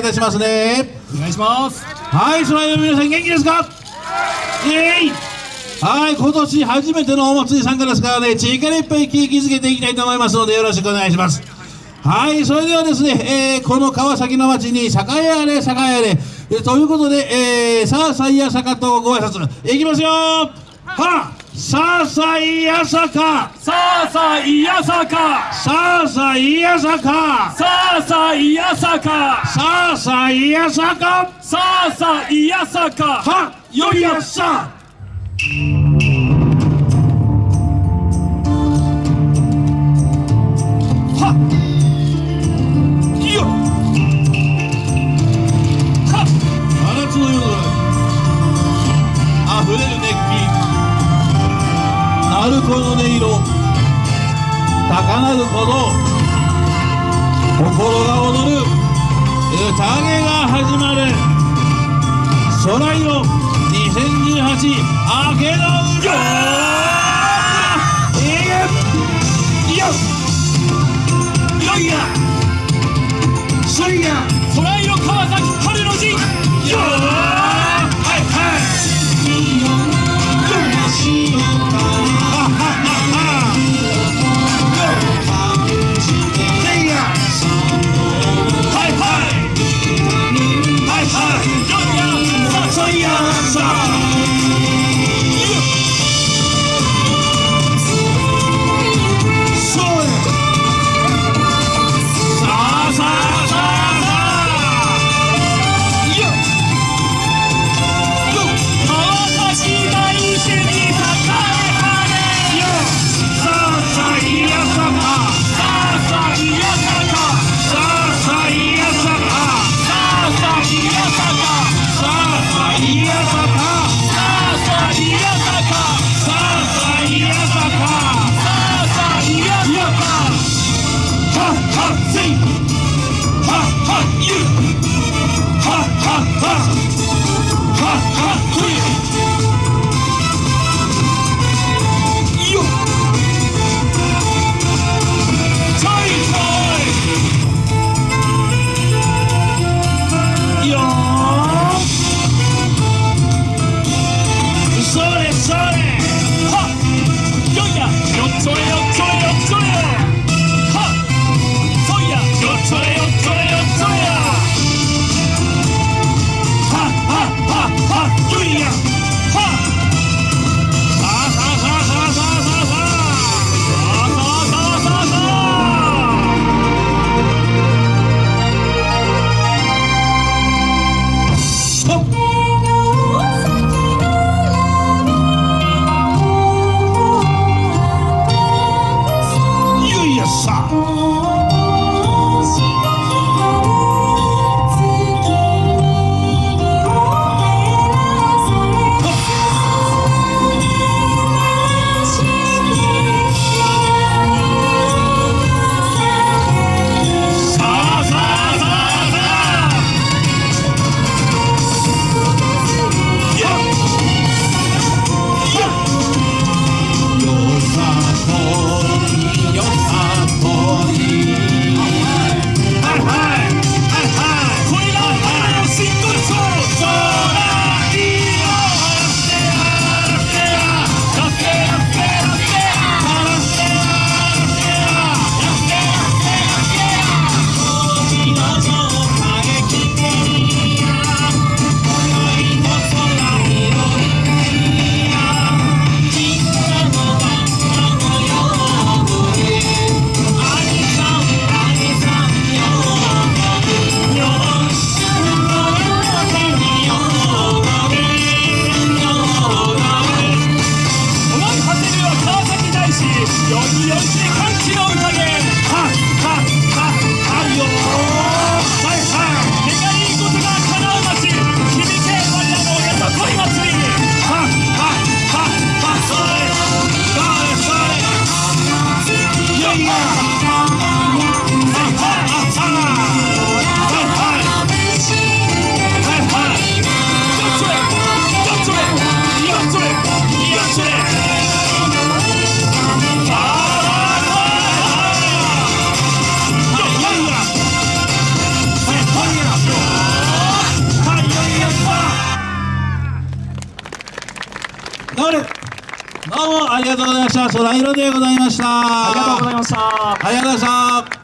いいたしますね。お願いします。はいそれでは皆さん元気ですか？はい今年初めてのお祭り参加ですからね力いっぱい景気づけていきたいと思いますのでよろしくお願いします。はいそれではですね、えー、この川崎の町に酒屋やれ酒屋やれ、えー、ということで、えー、さあさいや坂とご挨拶。いきますよ！はあさあさいやさか。さあさあいやさか。さあさいやさか。さあさあいやさか。さあさいやさか。さあさあいやさか。はよりやさ鳴子の音色高鳴る鼓動心が踊る宴が始まる。空色2018明けの歌よしよし歓喜の宴。どうもありがとうございました。そらいろでございました。ありがとうございましたありがとうございました。